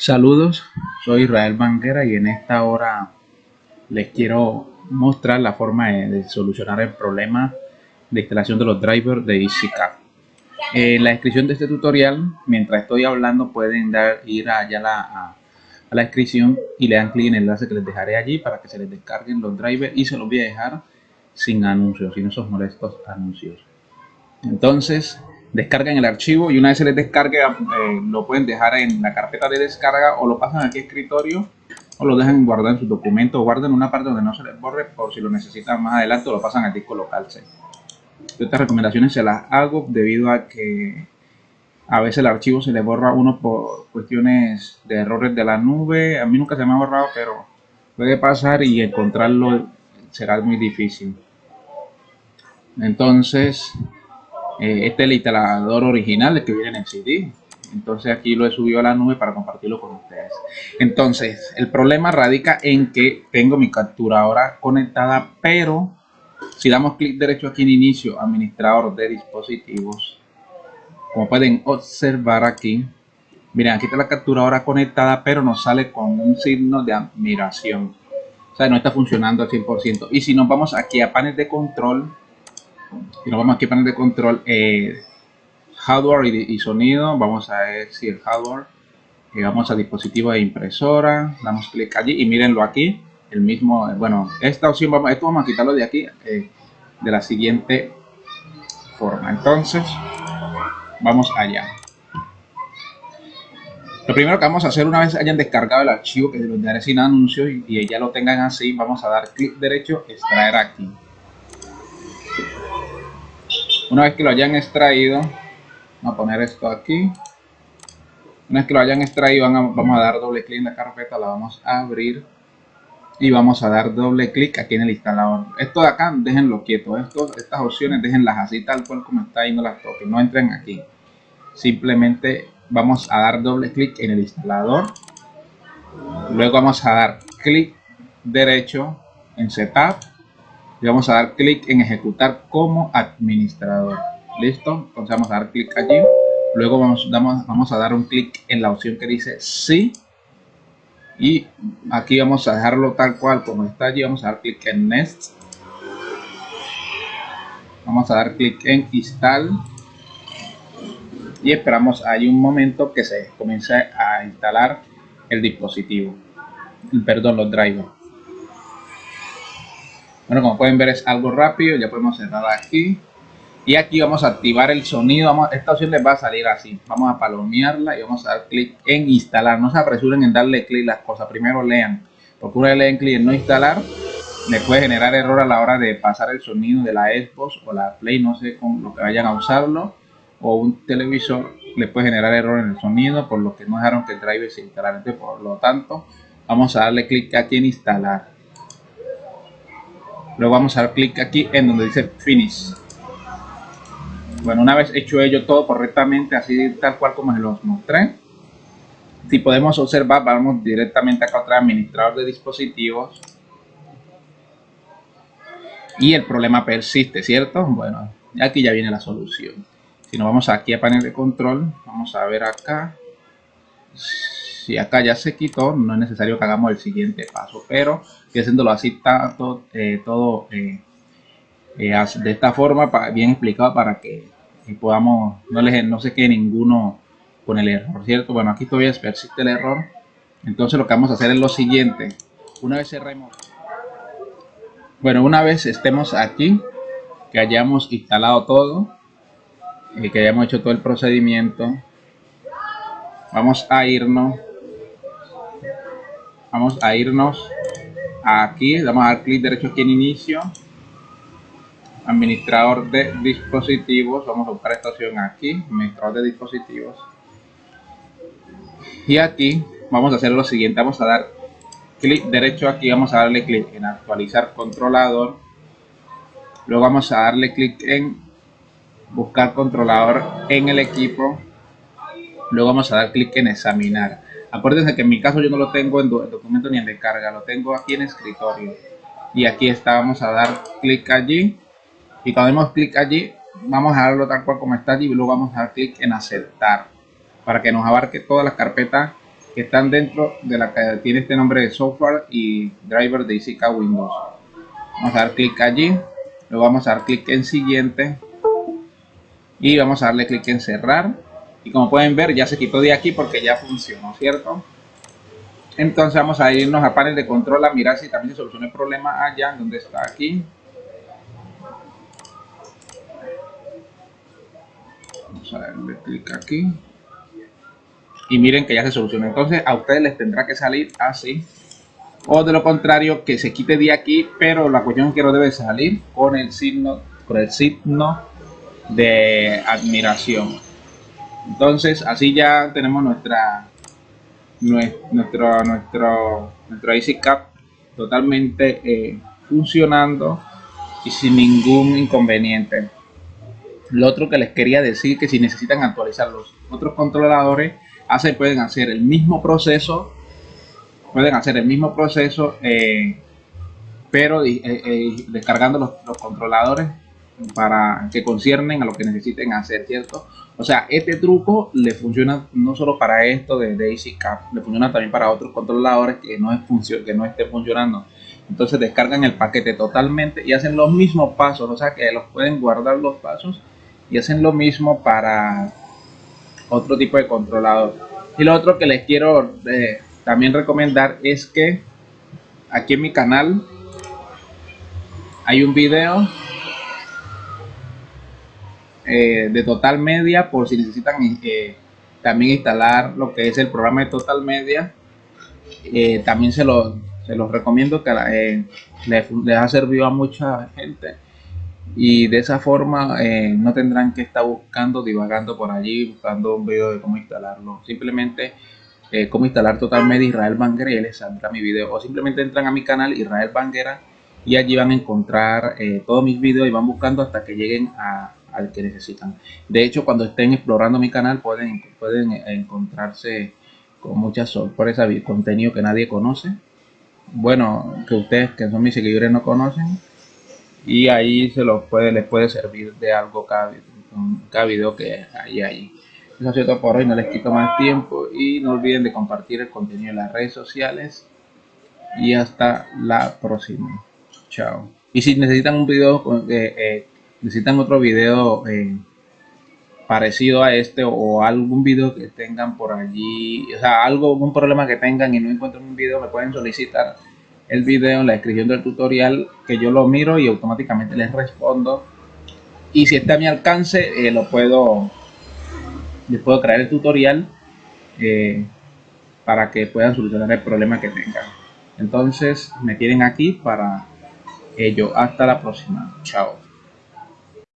Saludos, soy Israel Banguera y en esta hora les quiero mostrar la forma de, solucionar el problema de instalación de los drivers de EasyCAD. En la descripción de este tutorial, mientras estoy hablando, pueden dar, ir allá la, a, la descripción y le dan clic en el enlace que les dejaré allí para que se les descarguen los drivers y se los voy a dejar sin anuncios, sin esos molestos anuncios. Entonces, descargan el archivo y una vez se les descargue eh, lo pueden dejar en la carpeta de descarga o lo pasan aquí a escritorio o lo dejan guardar en su documento. O guarden una parte donde no se les borre por si lo necesitan más adelante o lo pasan al disco local estas recomendaciones se las hago debido a que a veces el archivo se le borra uno por cuestiones de errores de la nube. A mí nunca se me ha borrado pero puede pasar y encontrarlo será muy difícil. Entonces eh, este es el instalador original que viene en el CD. Entonces aquí lo he subido a la nube para compartirlo con ustedes. Entonces, el problema radica en que tengo mi capturadora conectada, pero si damos clic derecho aquí en inicio, administrador de dispositivos, como pueden observar aquí, miren, aquí está la capturadora conectada, pero nos sale con un signo de admiración. O sea, no está funcionando al 100%. Y si nos vamos aquí a panel de control, y nos vamos aquí a panel de control eh, hardware y, sonido. Vamos a si el hardware y vamos a dispositivo de impresora. Damos clic allí y mírenlo aquí. El mismo bueno esta opción vamos esto vamos a quitarlo de aquí eh, de la siguiente forma. Entonces vamos allá. Lo primero que vamos a hacer una vez hayan descargado el archivo que los daré sin anuncios y, y ya lo tengan así vamos a dar clic derecho extraer aquí una vez que lo hayan extraído, vamos a poner esto aquí. Una vez que lo hayan extraído, vamos a dar doble clic en la carpeta, la vamos a abrir y vamos a dar doble clic aquí en el instalador. Esto de acá, déjenlo quieto. Estas opciones, déjenlas así tal cual como está y no las toquen. No entren aquí. Simplemente vamos a dar doble clic en el instalador. Luego vamos a dar clic derecho en Setup y vamos a dar clic en ejecutar como administrador. Listo entonces vamos a dar clic allí. Luego vamos, vamos a dar un clic en la opción que dice sí. Y aquí vamos a dejarlo tal cual como está allí. Vamos a dar clic en next. Vamos a dar clic en install. Y esperamos ahí un momento que se comience a instalar el dispositivo. Perdón los drivers bueno, como pueden ver es algo rápido, ya podemos cerrar aquí. Y aquí vamos a activar el sonido, vamos, esta opción les va a salir así. Vamos a palomearla y vamos a dar clic en instalar. No se apresuren en darle clic las cosas, primero lean. Una vez leen clic en no instalar, le puede generar error a la hora de pasar el sonido de la Xbox o la Play, no sé con lo que vayan a usarlo. O un televisor le puede generar error en el sonido por lo que no dejaron que el driver se instalara. Entonces, por lo tanto, vamos a darle clic aquí en instalar. Luego vamos a dar clic aquí en donde dice Finish. Bueno, una vez hecho ello todo correctamente, así tal cual como se los mostré, si podemos observar, vamos directamente acá otra administrador de dispositivos. Y el problema persiste, ¿cierto? Bueno, aquí ya viene la solución. Si nos vamos aquí a panel de control, vamos a ver acá si acá ya se quitó, no es necesario que hagamos el siguiente paso, pero que haciéndolo así tanto, eh, todo eh, eh, de esta forma, bien explicado para que podamos, no, les, no se quede ninguno con el error, ¿cierto? Bueno, aquí todavía persiste el error, entonces lo que vamos a hacer es lo siguiente, una vez cerremos, bueno, una vez estemos aquí, que hayamos instalado todo, que hayamos hecho todo el procedimiento, vamos a irnos vamos a irnos aquí, vamos a dar clic derecho aquí en inicio, administrador de dispositivos, vamos a buscar esta opción aquí, administrador de dispositivos, y aquí vamos a hacer lo siguiente, vamos a dar clic derecho aquí, vamos a darle clic en actualizar controlador, luego vamos a darle clic en buscar controlador en el equipo, luego vamos a dar clic en examinar Acuérdense que en mi caso yo no lo tengo en documento ni en descarga, lo tengo aquí en escritorio. Y aquí está, vamos a dar clic allí. Y cuando demos clic allí, vamos a darlo tal cual como está allí y luego vamos a dar clic en aceptar. Para que nos abarque todas las carpetas que están dentro de la que tiene este nombre de software y driver de ICK Windows. Vamos a dar clic allí, luego vamos a dar clic en siguiente y vamos a darle clic en cerrar y como pueden ver ya se quitó de aquí porque ya funcionó, ¿cierto? Entonces vamos a irnos a panel de control a mirar si también se soluciona el problema allá, donde está aquí. Vamos a darle clic aquí. Y miren que ya se soluciona. Entonces a ustedes les tendrá que salir así. O de lo contrario, que se quite de aquí, pero la cuestión es que no debe salir con el signo, con el signo de admiración. Entonces así ya tenemos nuestra nuestro nuestro nuestro Cap totalmente eh, funcionando y sin ningún inconveniente. Lo otro que les quería decir que si necesitan actualizar los otros controladores, pueden hacer el mismo proceso, pueden hacer el mismo proceso, eh, pero eh, descargando los controladores para que conciernen a lo que necesiten hacer, ¿cierto? O sea, este truco le funciona no solo para esto de Daisy Cap, le funciona también para otros controladores que no, es que no esté funcionando. Entonces descargan el paquete totalmente y hacen los mismos pasos, o sea que los pueden guardar los pasos y hacen lo mismo para otro tipo de controlador. Y lo otro que les quiero eh, también recomendar es que aquí en mi canal hay un video eh, de Total Media por si necesitan eh, también instalar lo que es el programa de Total Media. Eh, también se los, se los recomiendo que les, ha servido a mucha gente y de esa forma no tendrán que estar buscando, divagando por allí, buscando un video de cómo instalarlo. Simplemente cómo instalar Total Media Israel Banguera y les saldrá mi video. O simplemente entran a mi canal Israel Banguera y allí van a encontrar todos mis videos y van buscando hasta que lleguen a, al que necesitan. De hecho, cuando estén explorando mi canal pueden, pueden encontrarse con muchas sorpresas contenido que nadie conoce. Bueno, que ustedes que son mis seguidores no conocen. Y ahí se los puede, les puede servir de algo cada, cada video que hay ahí. Eso ha sido todo por hoy, no les quito más tiempo y no olviden de compartir el contenido en las redes sociales. Y hasta la próxima. Chao. Y si necesitan un video eh, eh, necesitan otro video eh, parecido a este o algún video que tengan por allí, o sea, algo, un problema que tengan y no encuentran un video, me pueden solicitar el video en la descripción del tutorial que yo lo miro y automáticamente les respondo. Y si está a mi alcance, eh, lo puedo, les puedo crear el tutorial eh, para que puedan solucionar el problema que tengan. Entonces, me tienen aquí para ello. Hasta la próxima. Chao.